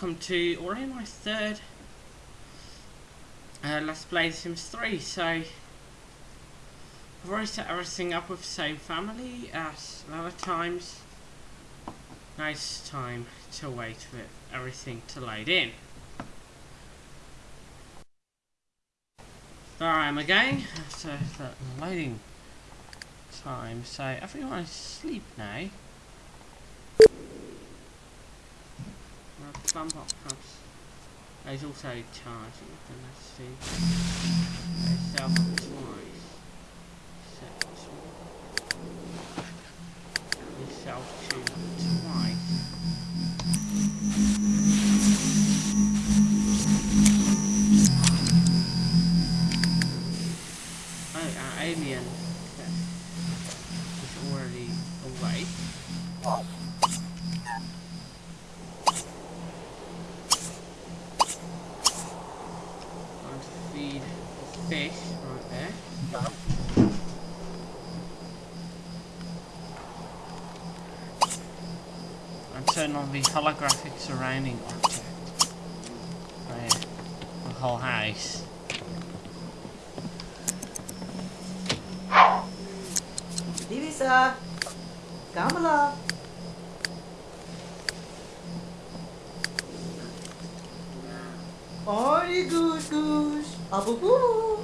welcome to already my third uh, Let's Play Sims 3. So, I've already set everything up with the same family as other times. Now it's time to wait for everything to load in. There I am again, after the loading time. So, everyone is asleep now. Bump up perhaps. There's also charging, then let's see. There's on the holographic surrounding object. Right, the whole house. Divisa, Kamala. Oi, goose, goose. Abu boo.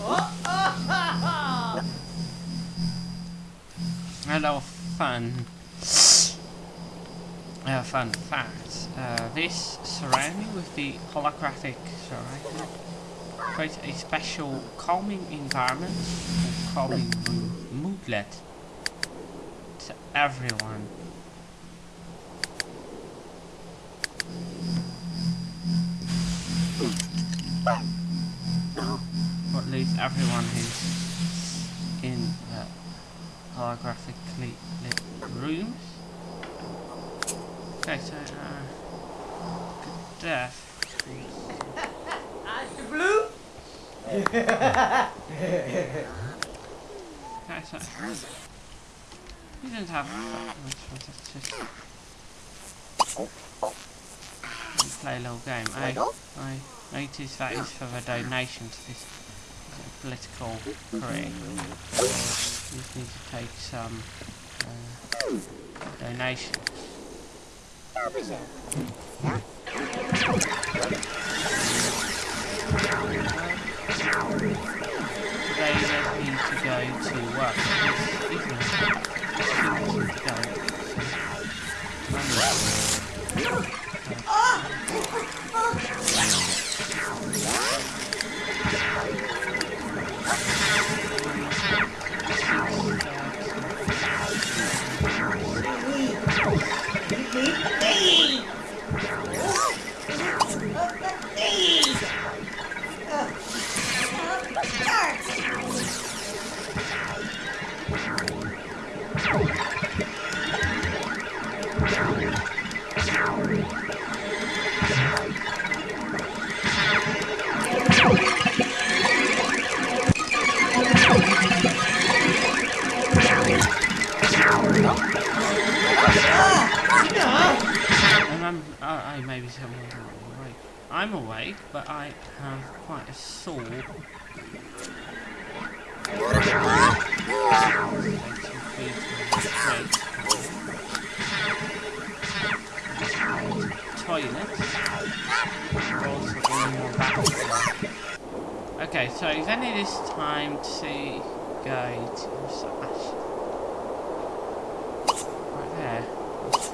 Oh, ha, ha. Hello, fun. Uh, fun fact. Uh, this surrounding with the holographic surrounding creates a special calming environment or calming mo- moodlet to everyone. Or at least everyone who's in uh, holographically lit rooms. Okay, so, uh, good death. Ice blue. Okay, so, we don't have that much, let's just play a little game. I, I notice that is for the donation to this political career. So, we just need to take some uh, donation. Today they evening, Okay, so then this time to go to Slash. Right there. This is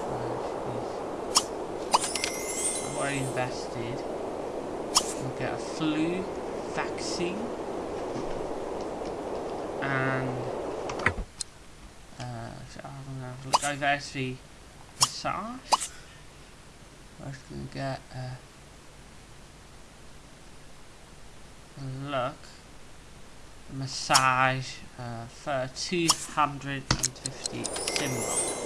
I've already invested. We'll get a flu vaccine. And uh, so I'm gonna look. There's the massage. I was gonna get a look. Massage uh, for 250 symbol.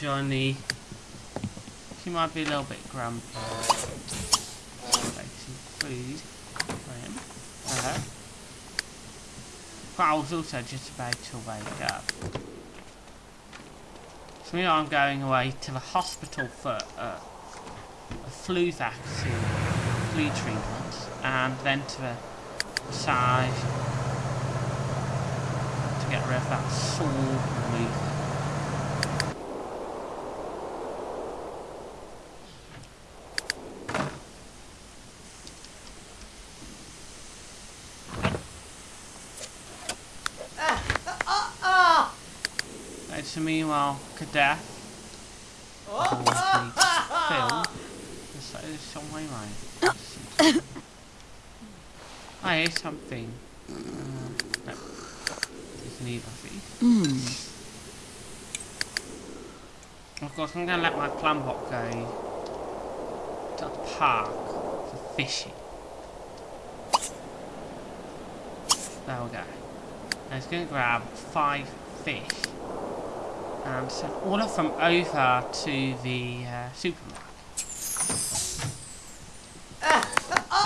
Johnny. She might be a little bit grumpy. Some food for him. Hello. But I was also just about to wake up. So now I'm going away to the hospital for uh, a flu vaccine, flu treatment, and then to the massage to get rid of that sore removal. Ah, ah, And so meanwhile, Cadet always needs Phil. There's some way right. I hear something. Uh, no. It's neither thief. Of course, I'm going to let my plumbot go to the park for fishing. There we go. And he's going to grab five fish and send all of them over to the uh, supermarket.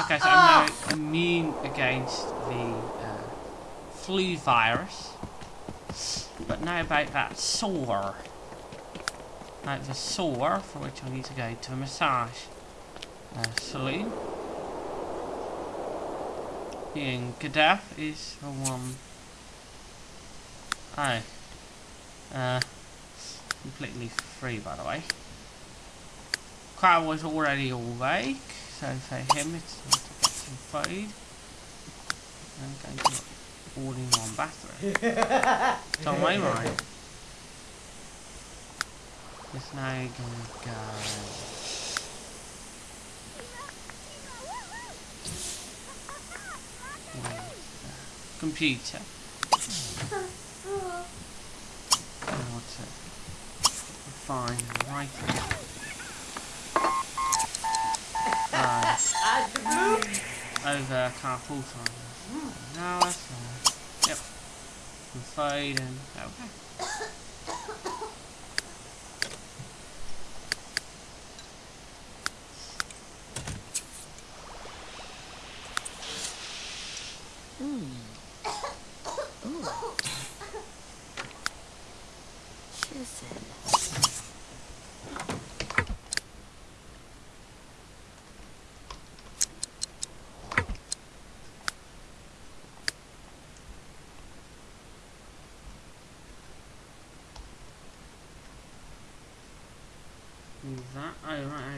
Okay, so I'm now immune against the uh, flu virus. But now about that sore. Now the sore, for which I need to go to a massage uh, saloon. Being Gaddafi is the one. Oh. Uh, completely free, by the way. Crowd was already awake, so for him it's time to get some food. And go to all in one bathroom. Tom Wainwright is now gonna go. Computer? I want to right Right. The blue. over car full time. Mm. No, that's fine. Yep. And okay.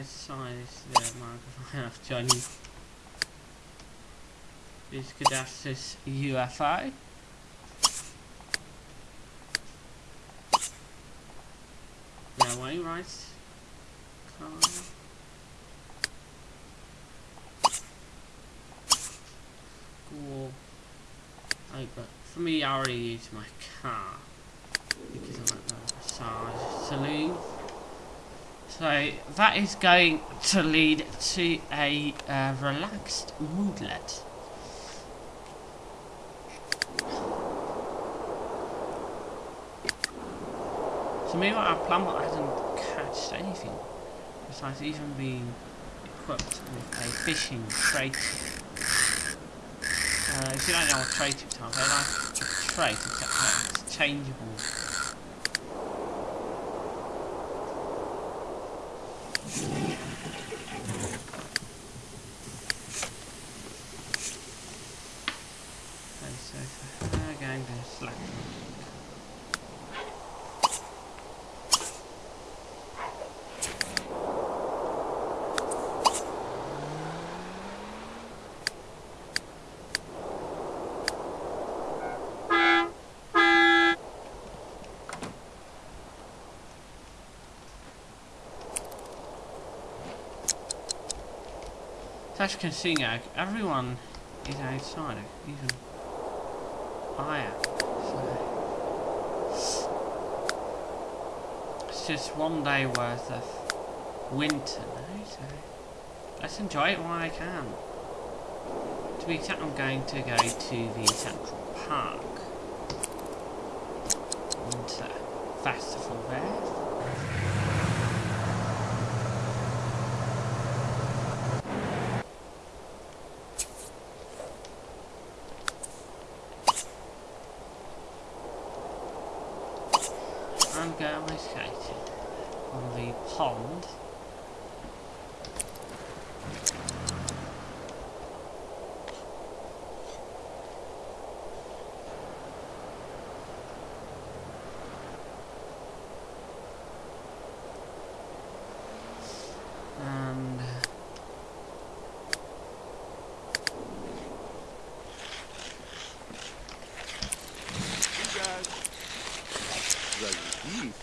Is the microphone of Johnny. Is Cadassus UFO? Yeah, way right. Car. Cool. Oh, but for me, I already use my car because I'm at the massage saloon. So that is going to lead to a uh, relaxed moodlet. So meanwhile our plumber hasn't catched anything besides even being equipped with a fishing trait. Uh, if you don't know what trait it's they're like a trait it's changeable. As can see now, everyone is outside, even I am. So it's just one day worth of winter now, so let's enjoy it while I can. To be exact, I'm going to go to the Central Park. Winter Festival there. I'm going skating on the pond. And uh, You guys. Very deep.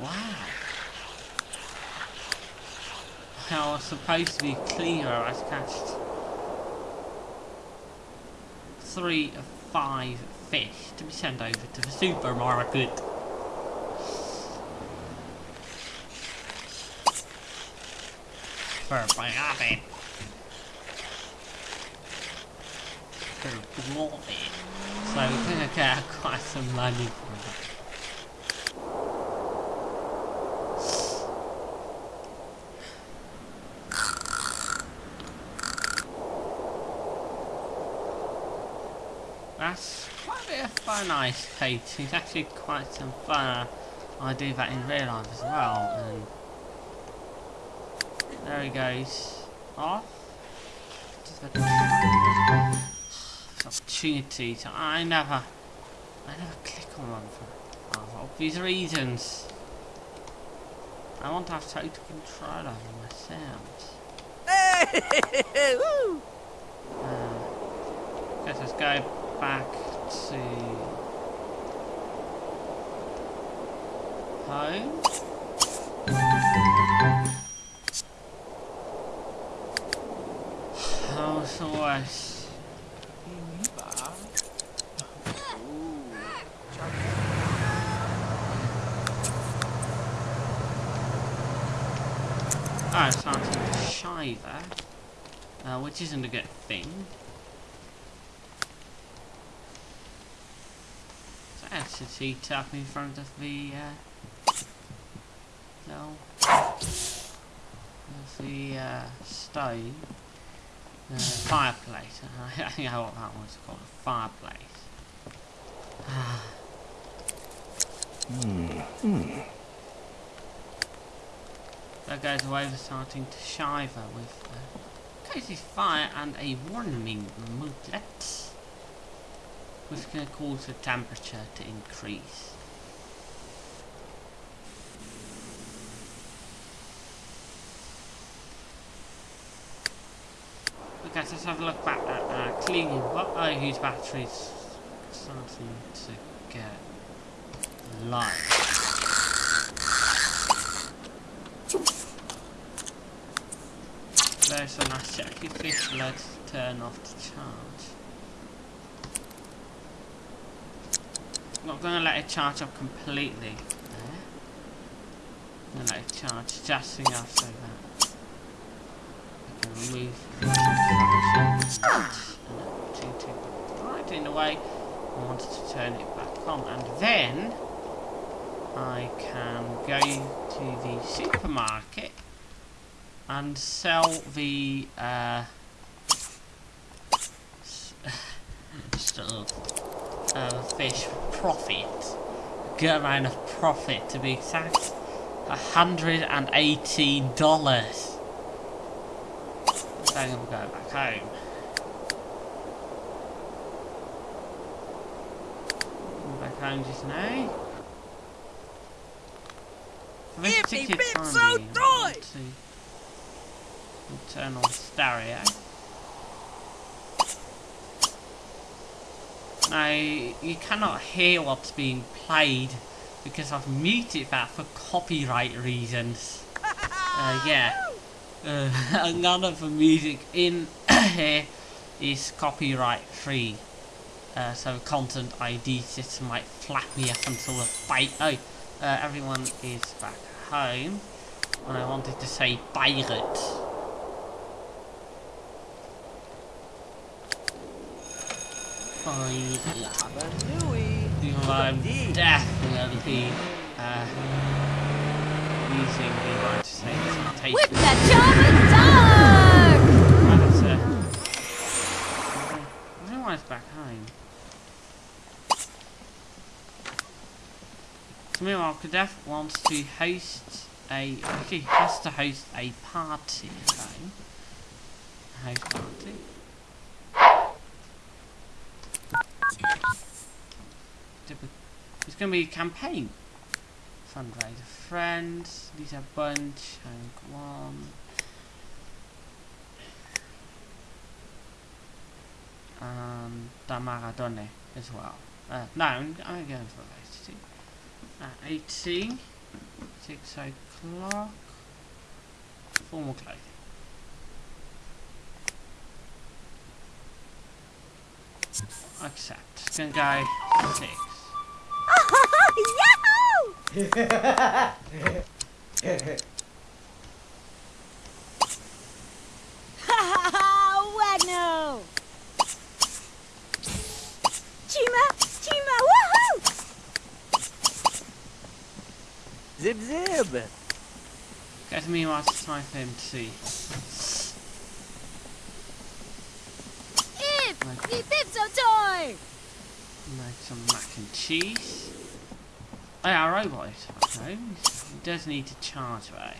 Wow. I was supposed to be cleaner. I catched three of five fish to be sent over to the supermarket. For profit. For profit. So we're gonna get quite some money for that. That's quite a bit of fun ice skating. It's actually quite some fun. I do that in real life as well. And there he goes. Off. Opportunities. I never, I never click on one for oh, obvious reasons. I want to have total control over my sounds. Hey! Woo! Uh, let's go back to home. How's always? Ah, it's to shiver, uh, which isn't a good thing. His heat in front of the uh, no, of the uh, stove, uh, fireplace. I think know what that was called, a fireplace. That goes away with starting to shiver with uh, cozy fire and a warming moodlet, which can cause the temperature to increase. Okay, so let's have a look back at uh, cleaning. What are whose batteries starting to get low? There's a nice check if let's turn off the charge. Not gonna let it charge up completely. I'm gonna let it charge just enough so that. I can remove to, to right in the way. I wanted to turn it back on. And then I can go to the supermarket and sell the uh, uh, fish for profit. Good amount of profit to be exact. A hundred and eighteen dollars. Then we'll go back home. Back home just now. This time so want turn on stereo. Now, you cannot hear what's being played because I've muted that for copyright reasons. Uh, yeah. Uh, none of the music in here is copyright free. Uh, so content ID system might flap me up until the fight. Oh, uh, everyone is back home. And I wanted to say pirate. Pirate. Lava Nui. Even I'm Indeed. definitely uh, using the right to say presentation. With the German dog! That's uh, everyone's back home. So meanwhile, Kadef wants to host a actually has to host a party. A house party. It's going to be a campaign. Fundraiser friends, These are Bunch, Hank One. and Damaradone as well. Uh, no, I'm, I'm going for those two. At 18, 6 o'clock, formal clothing. Accept. It's gonna go six. Yahoo! Wagno! Chima! Chima! Woohoo! Zip zip. Get me time for him to see. Like- The Pipso toy! Make some mac and cheese. Oh our robot is back home. He does need to charge though.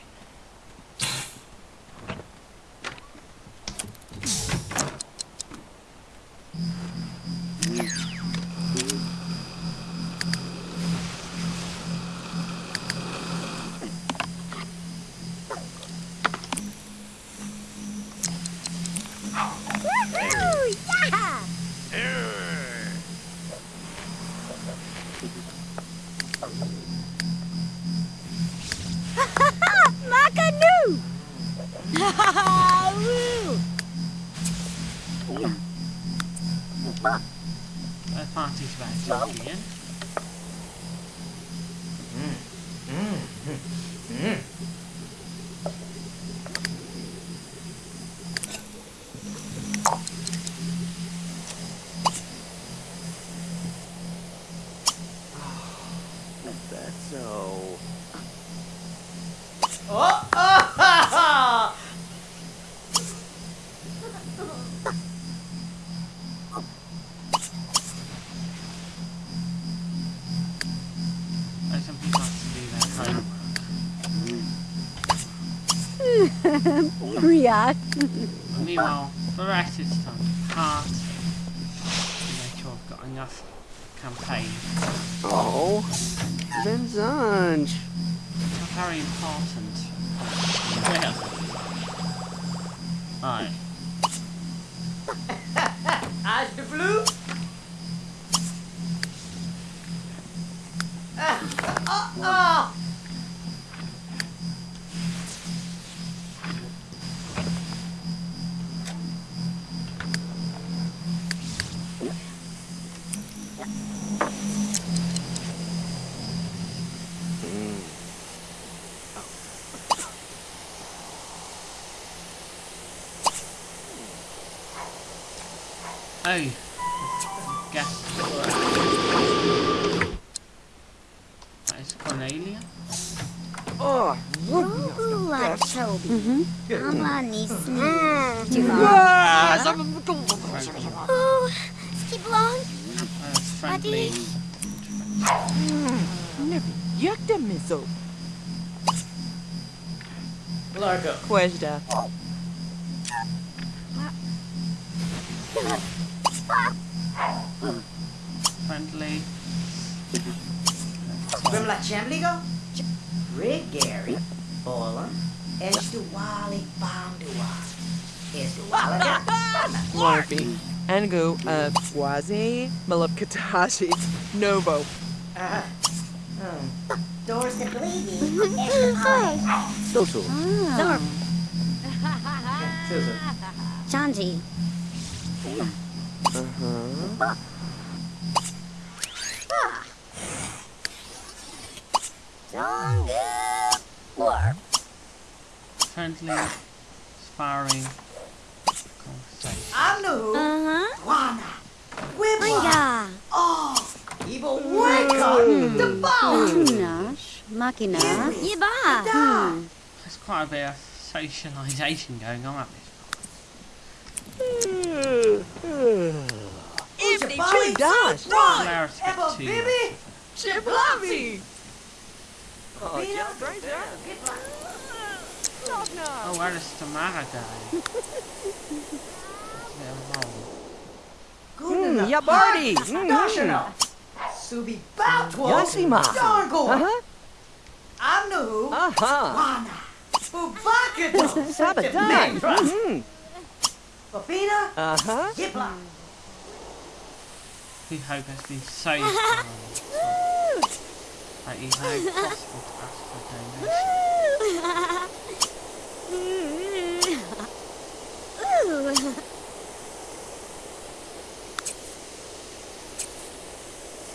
Homework. React. But meanwhile, for the rest it's time to part. To make sure I've got enough campaign. Oh. Vincent. It's very important. Well. Right. Oh. Guess. That is Cornelia. Oh. Ooh, Toby. Mama needs me. Ah, Oh, skip along. Uh, friendly. Never yakta miso. Largo. Questa. Friendly. Remember that Chamligo? Rick Gary, Bolan, Estuali Bandua. Estuali Larpy. Angu, uh, Waze, Malapkatashi, Novo. Ah, um, Doors to bleeding. Extra pie. Social. Zorp. Susan. Chanji. Uh-huh. Warp. Friendly, sparring, conversation. I'm. Uh-huh. Wana. Whipla. Ringa. Oh, evil Wicca. The boss. Nash. Machina. Yiba. There's quite a bit of socialisation going on at this Ibni Bali, Chudash. Ron. Allow us to get Eva to- Bibi. Chiplavi. Pina. Oh, where is Tamara wrong. Guna. Mm, Yabardi. Dashana. Subi Batwa. Yasima. Dargo. Uh-huh. I'm the who. Uh-huh. Wana. Babina. Uh-huh. Yipla. We hope has been saved from that is now possible to ask for donation.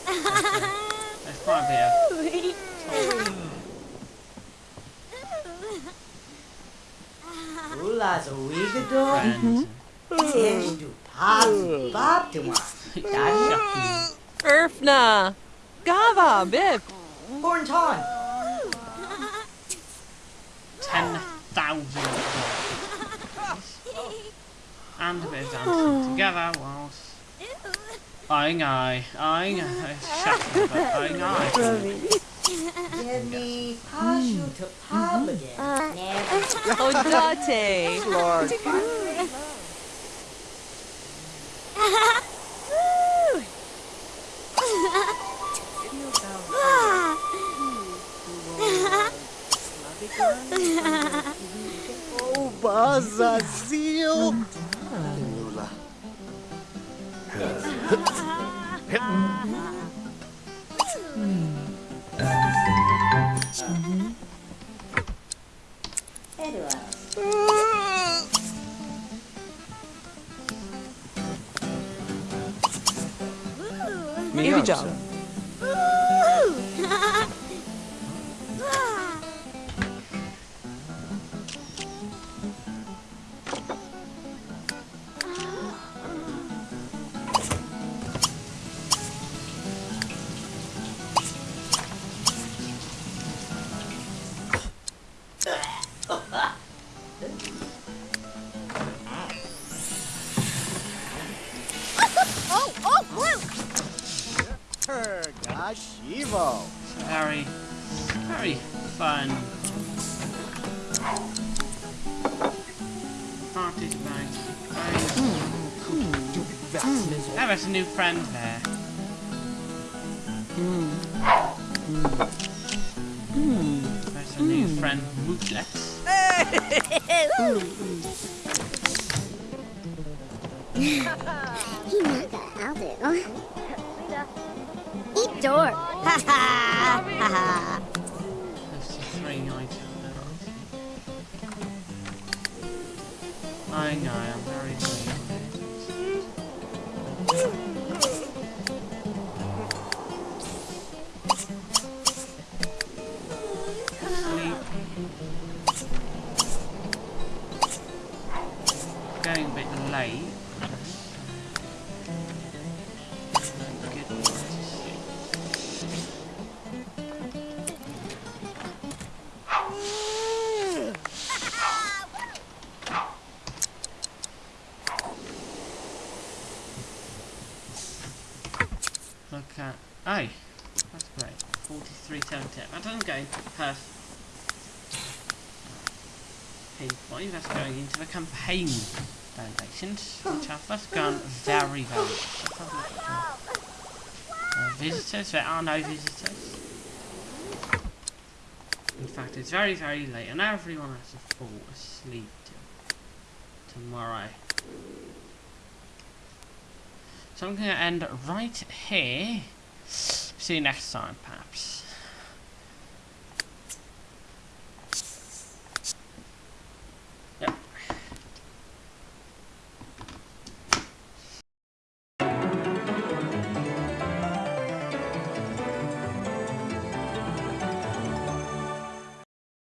There's quite a bit of Ula's a wigador. friends Tens Gava, Bip. Hornton. Ten thousand and a bit of dancing oh. together whilst eyeing eye, eyeing eye, shocking, but eyeing eye. Get me Pashu to pub again. Mm. Never. Oh, Odate. Lord. Oh, Bazazil. Lula. Ivija. Oh, Oh, there's a new hmm. Hmm. friend there. There's a new friend, Moodlet. He knocked that out there. Eat door. Ha ha. Ha ha. There's the three items. I know, I'm very 43 10 I doesn't go per pinpoint. That's going into the campaign donations, which have gone very, the, uh, visitors. There are no visitors. In fact, it's very, very late, and everyone has to fall asleep to tomorrow. So I'm going to end right here. See you next time, perhaps.